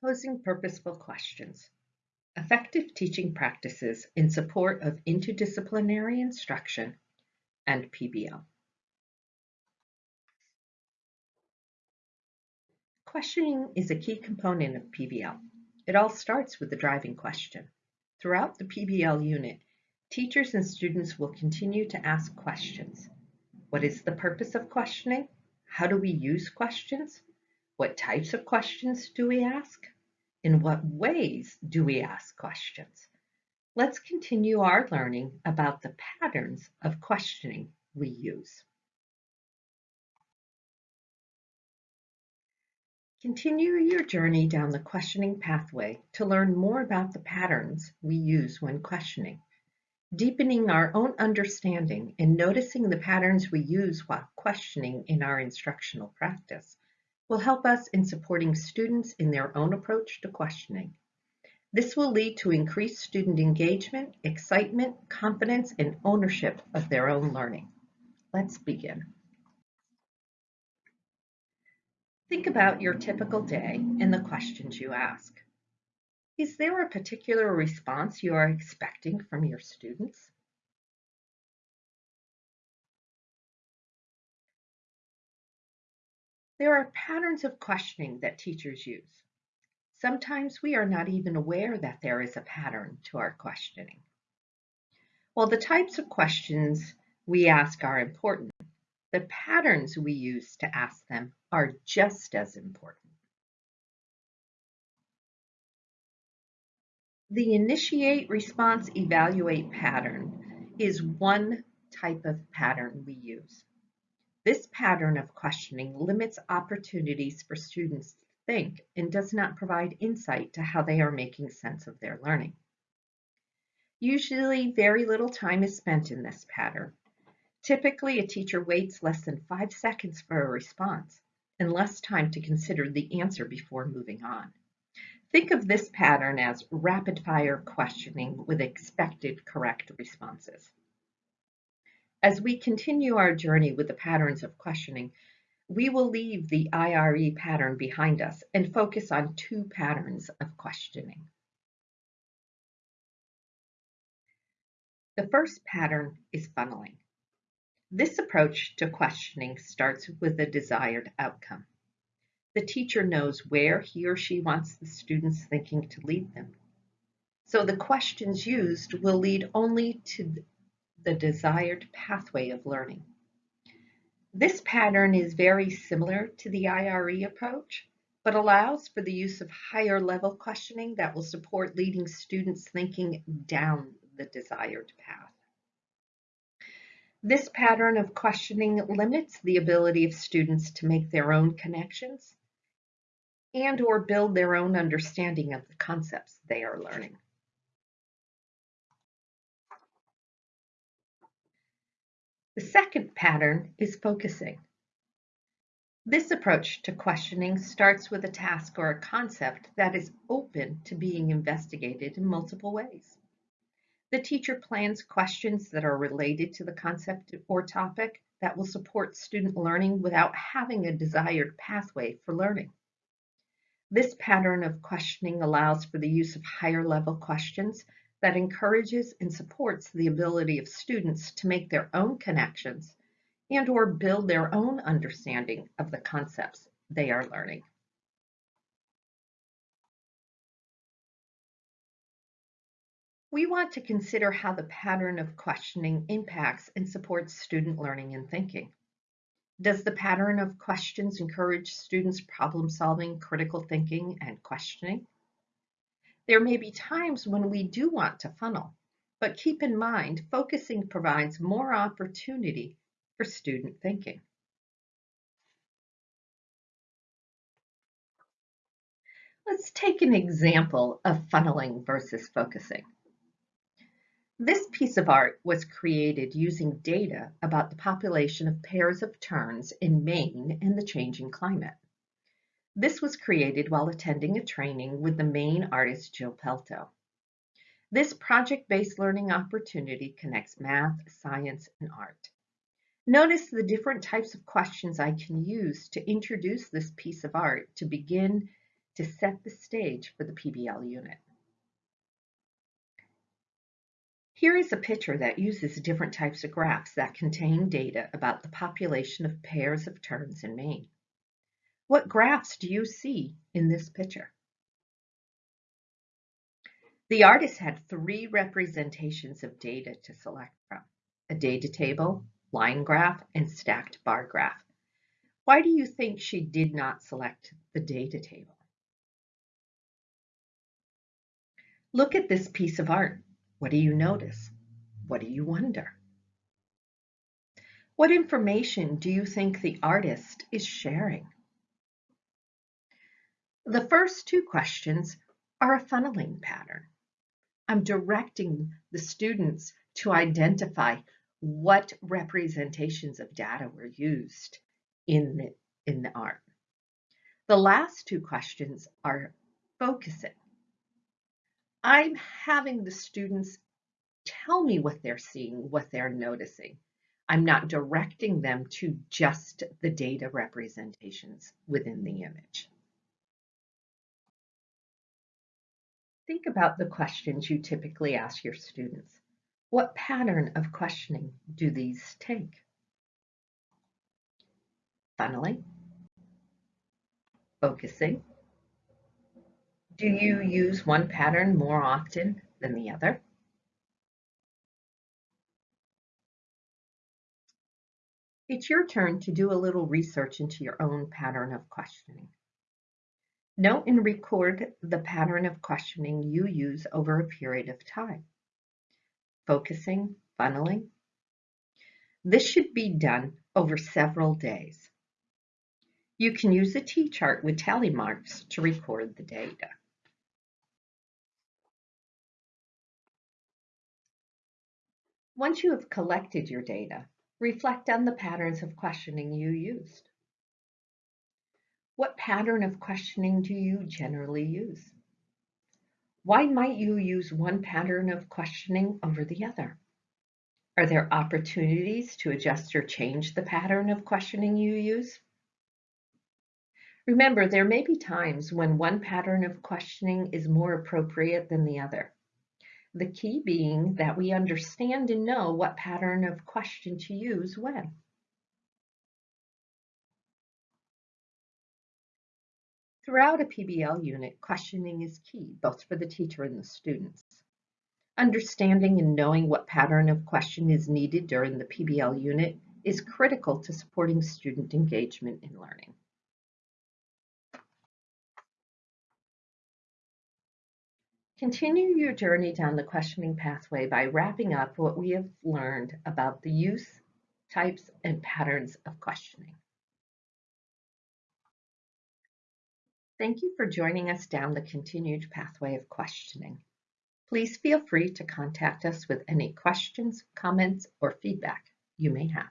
Posing purposeful questions. Effective teaching practices in support of interdisciplinary instruction and PBL. Questioning is a key component of PBL. It all starts with the driving question. Throughout the PBL unit, teachers and students will continue to ask questions. What is the purpose of questioning? How do we use questions? What types of questions do we ask? In what ways do we ask questions? Let's continue our learning about the patterns of questioning we use. Continue your journey down the questioning pathway to learn more about the patterns we use when questioning. Deepening our own understanding and noticing the patterns we use while questioning in our instructional practice will help us in supporting students in their own approach to questioning. This will lead to increased student engagement, excitement, confidence, and ownership of their own learning. Let's begin. Think about your typical day and the questions you ask. Is there a particular response you are expecting from your students? There are patterns of questioning that teachers use. Sometimes we are not even aware that there is a pattern to our questioning. While the types of questions we ask are important, the patterns we use to ask them are just as important. The initiate, response, evaluate pattern is one type of pattern we use. This pattern of questioning limits opportunities for students to think and does not provide insight to how they are making sense of their learning. Usually very little time is spent in this pattern. Typically, a teacher waits less than five seconds for a response and less time to consider the answer before moving on. Think of this pattern as rapid fire questioning with expected correct responses. As we continue our journey with the patterns of questioning, we will leave the IRE pattern behind us and focus on two patterns of questioning. The first pattern is funneling. This approach to questioning starts with a desired outcome. The teacher knows where he or she wants the student's thinking to lead them. So the questions used will lead only to the desired pathway of learning. This pattern is very similar to the IRE approach, but allows for the use of higher level questioning that will support leading students thinking down the desired path. This pattern of questioning limits the ability of students to make their own connections and or build their own understanding of the concepts they are learning. The second pattern is focusing. This approach to questioning starts with a task or a concept that is open to being investigated in multiple ways. The teacher plans questions that are related to the concept or topic that will support student learning without having a desired pathway for learning. This pattern of questioning allows for the use of higher level questions that encourages and supports the ability of students to make their own connections and or build their own understanding of the concepts they are learning. We want to consider how the pattern of questioning impacts and supports student learning and thinking. Does the pattern of questions encourage students problem solving, critical thinking, and questioning? There may be times when we do want to funnel, but keep in mind, focusing provides more opportunity for student thinking. Let's take an example of funneling versus focusing. This piece of art was created using data about the population of pairs of terns in Maine and the changing climate. This was created while attending a training with the Maine artist Jill Pelto. This project-based learning opportunity connects math, science, and art. Notice the different types of questions I can use to introduce this piece of art to begin to set the stage for the PBL unit. Here is a picture that uses different types of graphs that contain data about the population of pairs of terns in Maine. What graphs do you see in this picture? The artist had three representations of data to select from, a data table, line graph, and stacked bar graph. Why do you think she did not select the data table? Look at this piece of art. What do you notice? What do you wonder? What information do you think the artist is sharing? The first two questions are a funneling pattern. I'm directing the students to identify what representations of data were used in the, in the art. The last two questions are focusing. I'm having the students tell me what they're seeing, what they're noticing. I'm not directing them to just the data representations within the image. Think about the questions you typically ask your students. What pattern of questioning do these take? Funneling, focusing, do you use one pattern more often than the other? It's your turn to do a little research into your own pattern of questioning. Note and record the pattern of questioning you use over a period of time. Focusing, funneling. This should be done over several days. You can use a T-chart with tally marks to record the data. Once you have collected your data, reflect on the patterns of questioning you used. What pattern of questioning do you generally use? Why might you use one pattern of questioning over the other? Are there opportunities to adjust or change the pattern of questioning you use? Remember, there may be times when one pattern of questioning is more appropriate than the other. The key being that we understand and know what pattern of question to use when. Throughout a PBL unit, questioning is key, both for the teacher and the students. Understanding and knowing what pattern of question is needed during the PBL unit is critical to supporting student engagement in learning. Continue your journey down the questioning pathway by wrapping up what we have learned about the use, types, and patterns of questioning. Thank you for joining us down the continued pathway of questioning. Please feel free to contact us with any questions, comments, or feedback you may have.